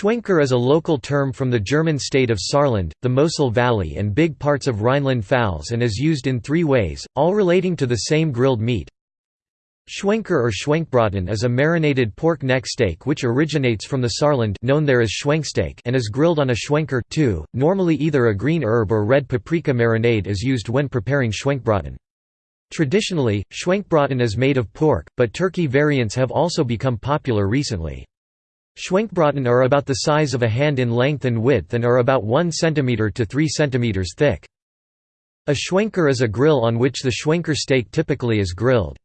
Schwenker is a local term from the German state of Saarland, the Mosel Valley and big parts of Rhineland-Pfalz and is used in three ways, all relating to the same grilled meat. Schwenker or Schwenkbraten is a marinated pork neck steak which originates from the Saarland known there as Schwenksteak and is grilled on a Schwenker too. Normally either a green herb or red paprika marinade is used when preparing Schwenkbraten. Traditionally, Schwenkbraten is made of pork, but turkey variants have also become popular recently. Schwenkbraten are about the size of a hand in length and width and are about 1 cm to 3 cm thick. A schwenker is a grill on which the schwenker steak typically is grilled.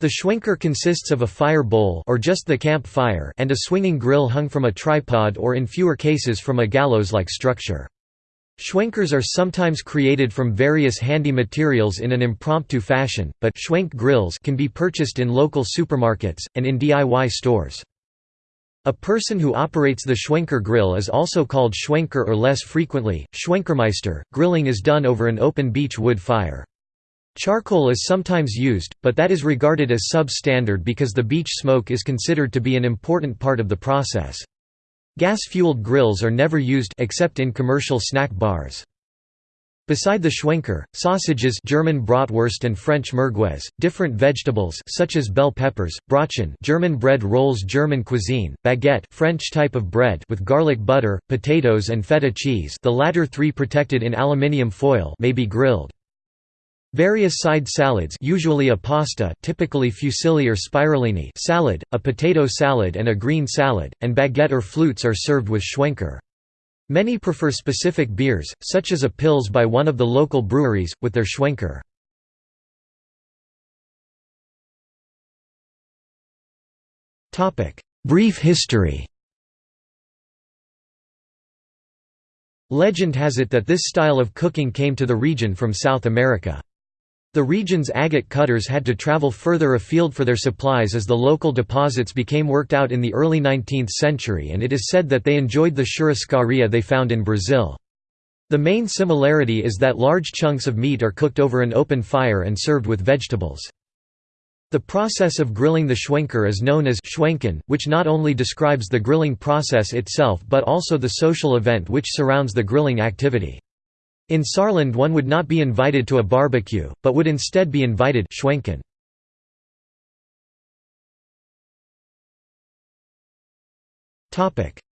The schwenker consists of a fire bowl or just the camp fire and a swinging grill hung from a tripod or in fewer cases from a gallows-like structure. Schwenkers are sometimes created from various handy materials in an impromptu fashion, but schwenk grills can be purchased in local supermarkets, and in DIY stores. A person who operates the Schwenker grill is also called Schwenker or less frequently, Schwenkermeister. Grilling is done over an open beech wood fire. Charcoal is sometimes used, but that is regarded as substandard because the beech smoke is considered to be an important part of the process. Gas-fueled grills are never used except in commercial snack bars. Beside the Schwenker, sausages German Bratwurst and French Merguez, different vegetables such as bell peppers, Brötchen German bread rolls German cuisine, baguette French type of bread with garlic butter, potatoes and feta cheese the latter three protected in aluminium foil may be grilled. Various side salads usually a pasta typically fusilli or spirellini salad, a potato salad and a green salad, and baguette or flutes are served with Schwenker. Many prefer specific beers, such as a Pils by one of the local breweries, with their Schwenker. Brief history Legend has it that this style of cooking came to the region from South America. The region's agate cutters had to travel further afield for their supplies as the local deposits became worked out in the early 19th century and it is said that they enjoyed the churrascaria they found in Brazil. The main similarity is that large chunks of meat are cooked over an open fire and served with vegetables. The process of grilling the schwenker is known as schwenken, which not only describes the grilling process itself but also the social event which surrounds the grilling activity. In Saarland one would not be invited to a barbecue, but would instead be invited schwenken.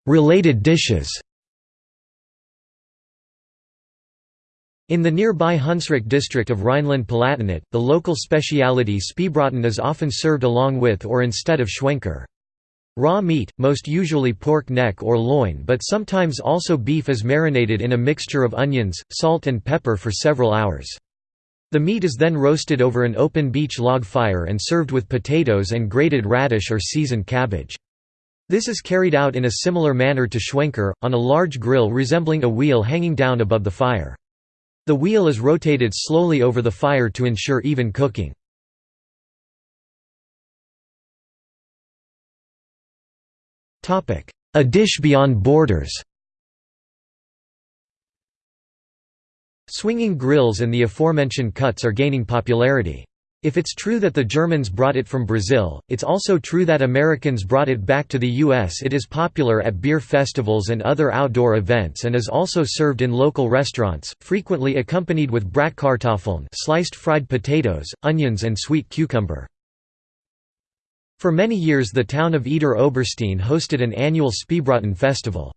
Related dishes In the nearby Hunsrück district of Rhineland-Palatinate, the local speciality Speebraten is often served along with or instead of schwenker. Raw meat, most usually pork neck or loin but sometimes also beef is marinated in a mixture of onions, salt and pepper for several hours. The meat is then roasted over an open beech log fire and served with potatoes and grated radish or seasoned cabbage. This is carried out in a similar manner to schwenker, on a large grill resembling a wheel hanging down above the fire. The wheel is rotated slowly over the fire to ensure even cooking. A dish beyond borders Swinging grills and the aforementioned cuts are gaining popularity. If it's true that the Germans brought it from Brazil, it's also true that Americans brought it back to the U.S. It is popular at beer festivals and other outdoor events and is also served in local restaurants, frequently accompanied with bratkartoffeln sliced fried potatoes, onions and sweet cucumber. For many years the town of Idar Oberstein hosted an annual Speebraten festival.